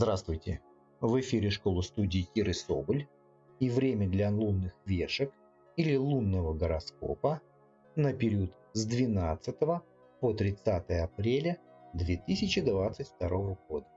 Здравствуйте! В эфире школа студии Киры Соболь и время для лунных вешек или лунного гороскопа на период с 12 по 30 апреля 2022 года.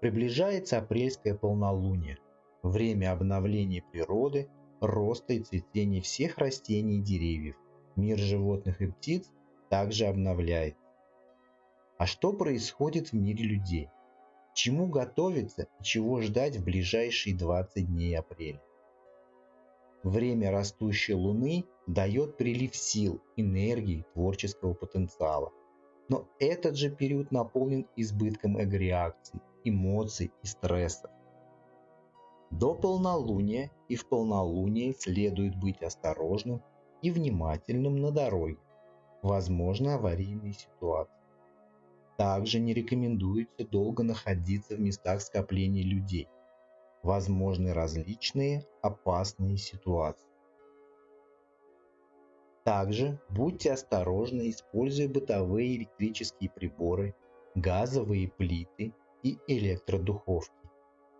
Приближается апрельское полнолуние, время обновления природы, роста и цветения всех растений и деревьев. Мир животных и птиц также обновляется. А что происходит в мире людей? Чему готовиться и чего ждать в ближайшие 20 дней апреля? Время растущей Луны дает прилив сил, энергии, творческого потенциала. Но этот же период наполнен избытком эго-реакций, эмоций и стрессов. До полнолуния и в полнолуние следует быть осторожным и внимательным на дороге. Возможны аварийные ситуации. Также не рекомендуется долго находиться в местах скопления людей. Возможны различные опасные ситуации. Также будьте осторожны, используя бытовые электрические приборы, газовые плиты и электродуховки.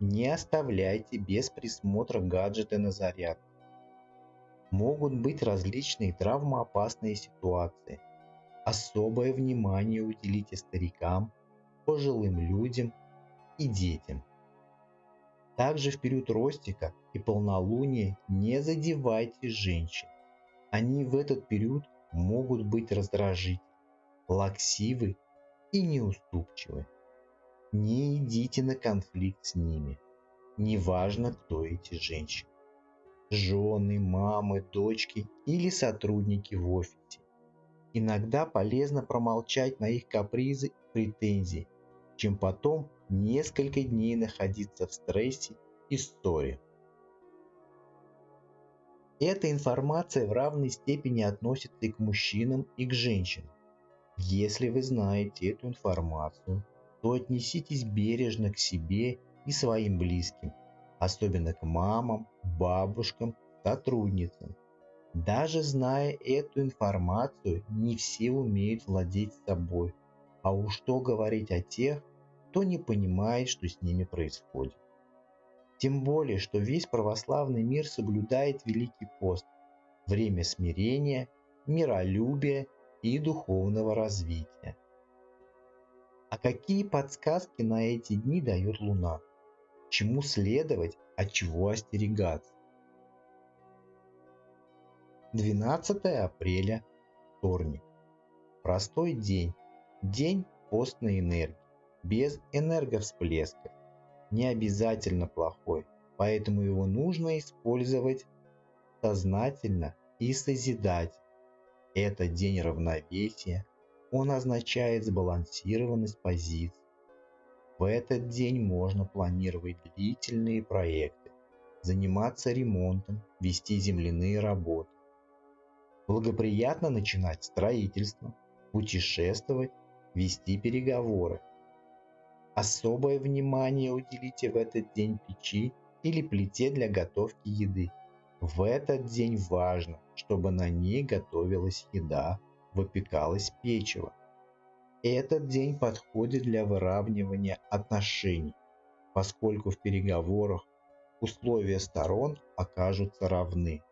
Не оставляйте без присмотра гаджеты на заряд. Могут быть различные травмоопасные ситуации – особое внимание уделите старикам, пожилым людям и детям. Также в период ростика и полнолуния не задевайте женщин. Они в этот период могут быть раздражительны, лаксивы и неуступчивы. Не идите на конфликт с ними. Неважно, кто эти женщины. Жены, мамы, дочки или сотрудники в офисе. Иногда полезно промолчать на их капризы и претензии, чем потом несколько дней находиться в стрессе и ссоре. Эта информация в равной степени относится и к мужчинам, и к женщинам. Если вы знаете эту информацию, то отнеситесь бережно к себе и своим близким, особенно к мамам, бабушкам, сотрудницам – даже зная эту информацию, не все умеют владеть собой. А уж что говорить о тех, кто не понимает, что с ними происходит. Тем более, что весь православный мир соблюдает Великий пост, время смирения, миролюбия и духовного развития. А какие подсказки на эти дни дает Луна? Чему следовать, от чего остерегаться? 12 апреля, вторник. Простой день. День постной энергии. Без энерговсплесков. Не обязательно плохой, поэтому его нужно использовать сознательно и созидать. Это день равновесия. Он означает сбалансированность позиций. В этот день можно планировать длительные проекты, заниматься ремонтом, вести земляные работы Благоприятно начинать строительство, путешествовать, вести переговоры. Особое внимание уделите в этот день печи или плите для готовки еды. В этот день важно, чтобы на ней готовилась еда, выпекалось печево. Этот день подходит для выравнивания отношений, поскольку в переговорах условия сторон окажутся равны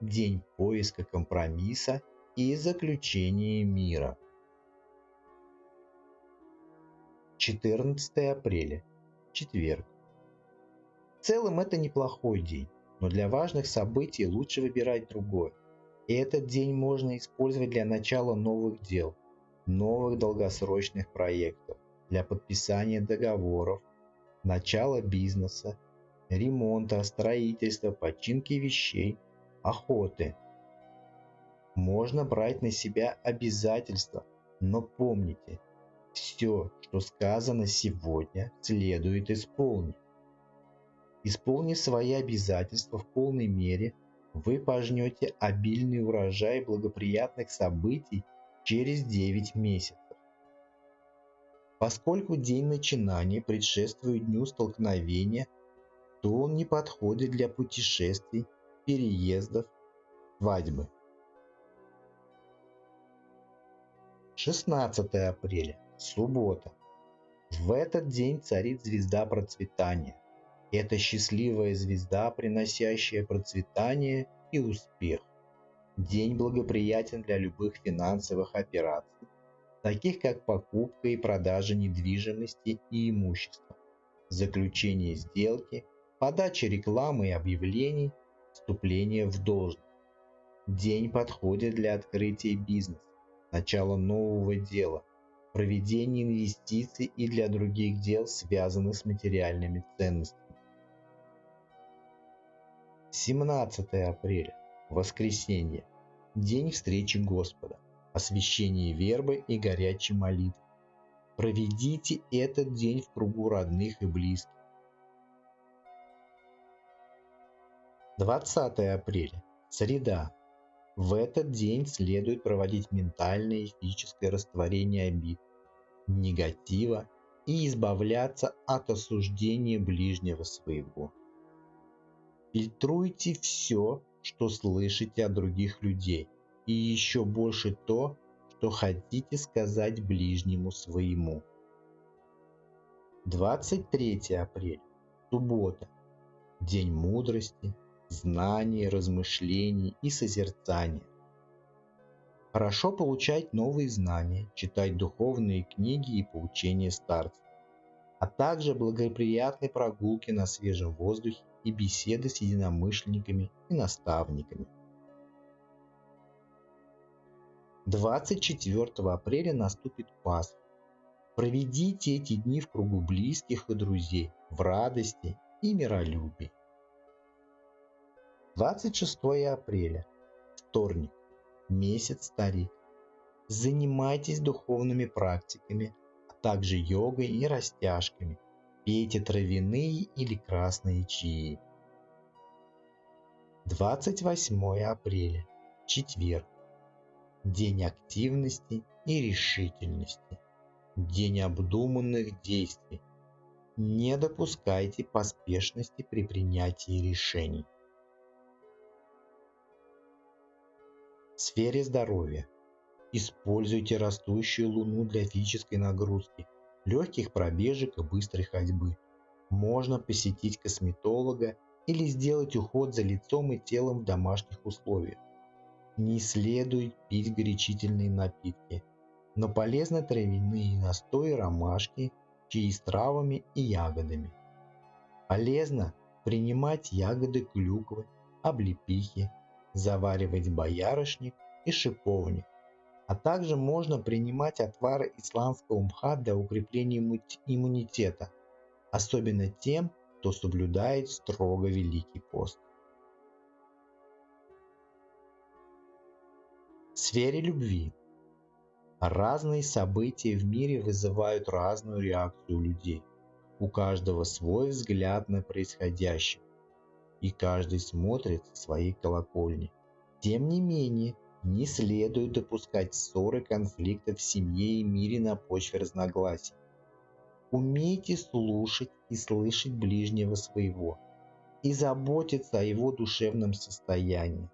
день поиска компромисса и заключения мира. 14 апреля. Четверг. В целом это неплохой день, но для важных событий лучше выбирать другой. И этот день можно использовать для начала новых дел, новых долгосрочных проектов, для подписания договоров, начала бизнеса, ремонта, строительства, починки вещей – охоты. Можно брать на себя обязательства, но помните, все, что сказано сегодня, следует исполнить. Исполнив свои обязательства в полной мере, вы пожнете обильный урожай благоприятных событий через 9 месяцев. Поскольку день начинания предшествует дню столкновения, то он не подходит для путешествий переездов, свадьбы. 16 апреля, суббота. В этот день царит звезда процветания. Это счастливая звезда, приносящая процветание и успех. День благоприятен для любых финансовых операций, таких как покупка и продажа недвижимости и имущества, заключение сделки, подача рекламы и объявлений, вступление в должность. День подходит для открытия бизнеса, начала нового дела, проведения инвестиций и для других дел, связанных с материальными ценностями. 17 апреля. Воскресенье. День встречи Господа, освящение вербы и горячей молитвы. Проведите этот день в кругу родных и близких. 20 апреля. Среда. В этот день следует проводить ментальное и физическое растворение обид, негатива и избавляться от осуждения ближнего своего. Фильтруйте все, что слышите от других людей, и еще больше то, что хотите сказать ближнему своему. 23 апреля. Суббота. День мудрости, знаний, размышлений и созерцания. Хорошо получать новые знания, читать духовные книги и поучения старцев, а также благоприятные прогулки на свежем воздухе и беседы с единомышленниками и наставниками. 24 апреля наступит Пасха. Проведите эти дни в кругу близких и друзей, в радости и миролюбии. 26 апреля, вторник, месяц старик. Занимайтесь духовными практиками, а также йогой и растяжками – Пейте травяные или красные чаи. 28 апреля. Четверг. День активности и решительности. День обдуманных действий. Не допускайте поспешности при принятии решений. Сфере здоровья. Используйте растущую луну для физической нагрузки – легких пробежек и быстрой ходьбы. Можно посетить косметолога или сделать уход за лицом и телом в домашних условиях. Не следует пить горячительные напитки, но полезны травяные настои ромашки, чаи с травами и ягодами. Полезно принимать ягоды клюквы, облепихи, заваривать боярышник и шиповник, а также можно принимать отвары исландского мха для укрепления иммунитета, особенно тем, кто соблюдает строго Великий пост. В сфере любви разные события в мире вызывают разную реакцию людей. У каждого свой взгляд на происходящее, и каждый смотрит со своей колокольни. Тем не менее, не следует допускать ссоры, конфликты в семье и мире на почве разногласий. Умейте слушать и слышать ближнего своего и заботиться о его душевном состоянии.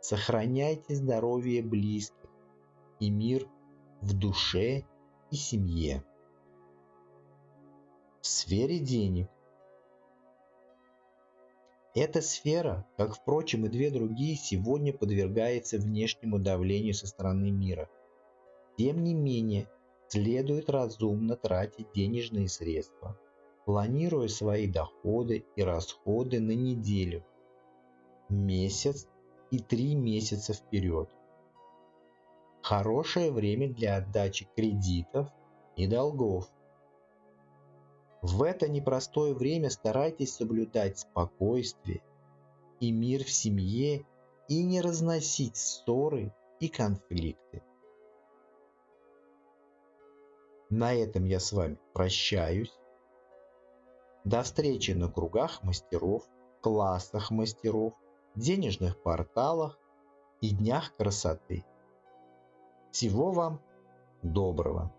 Сохраняйте здоровье близких и мир в душе и семье. В сфере денег эта сфера, как впрочем и две другие, сегодня подвергается внешнему давлению со стороны мира. Тем не менее, следует разумно тратить денежные средства, планируя свои доходы и расходы на неделю, месяц и три месяца вперед. Хорошее время для отдачи кредитов и долгов. В это непростое время старайтесь соблюдать спокойствие и мир в семье и не разносить ссоры и конфликты. На этом я с вами прощаюсь. До встречи на кругах мастеров, классах мастеров, денежных порталах и днях красоты. Всего вам доброго!